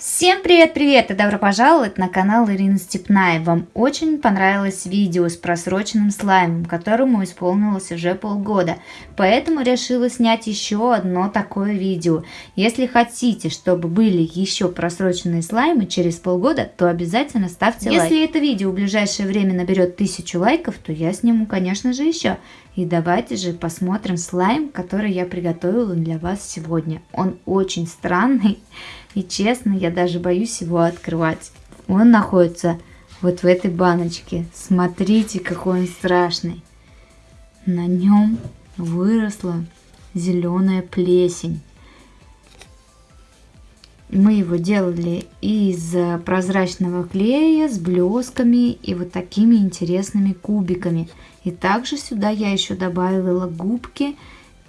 Всем привет-привет и добро пожаловать на канал Ирины Степная. Вам очень понравилось видео с просроченным слаймом, которому исполнилось уже полгода, поэтому решила снять еще одно такое видео. Если хотите, чтобы были еще просроченные слаймы через полгода, то обязательно ставьте лайк. Если это видео в ближайшее время наберет тысячу лайков, то я сниму, конечно же, еще. И давайте же посмотрим слайм, который я приготовила для вас сегодня. Он очень странный. И честно, я даже боюсь его открывать. Он находится вот в этой баночке. Смотрите, какой он страшный. На нем выросла зеленая плесень. Мы его делали из прозрачного клея с блесками и вот такими интересными кубиками. И также сюда я еще добавила губки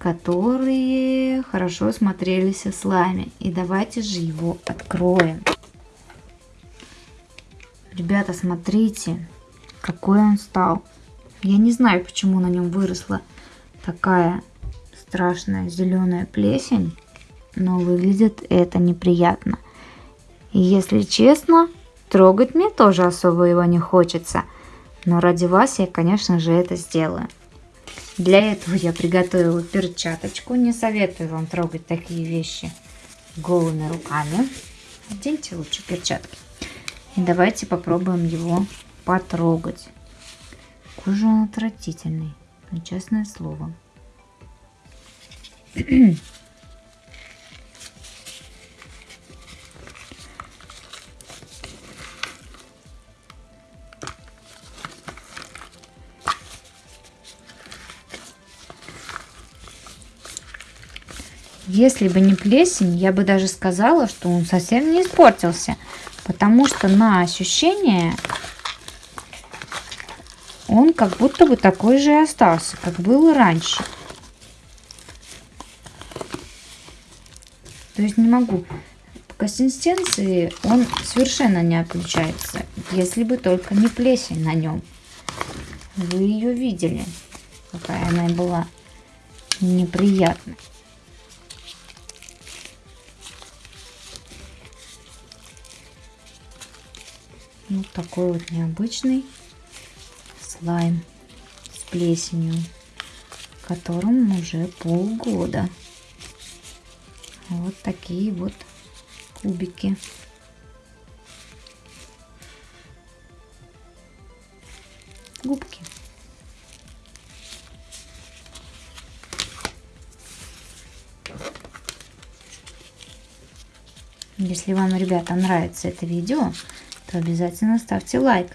которые хорошо смотрелись в слайме. И давайте же его откроем. Ребята, смотрите, какой он стал. Я не знаю, почему на нем выросла такая страшная зеленая плесень, но выглядит это неприятно. Если честно, трогать мне тоже особо его не хочется. Но ради вас я, конечно же, это сделаю. Для этого я приготовила перчаточку. Не советую вам трогать такие вещи голыми руками. Оденьте лучше перчатки. И давайте попробуем его потрогать. Кожа он отвратительный, честное слово. Если бы не плесень, я бы даже сказала, что он совсем не испортился. Потому что на ощущение он как будто бы такой же и остался, как был раньше. То есть не могу. По консистенции он совершенно не отличается, если бы только не плесень на нем. Вы ее видели, какая она была неприятная. Вот такой вот необычный слайм с плесенью, которому уже полгода. Вот такие вот кубики. Губки. Если вам, ребята, нравится это видео, то обязательно ставьте лайк.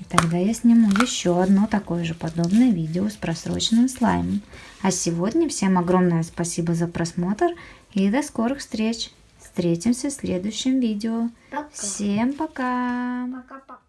И тогда я сниму еще одно такое же подобное видео с просроченным слаймом. А сегодня всем огромное спасибо за просмотр и до скорых встреч. Встретимся в следующем видео. Пока. Всем пока. Пока-пока.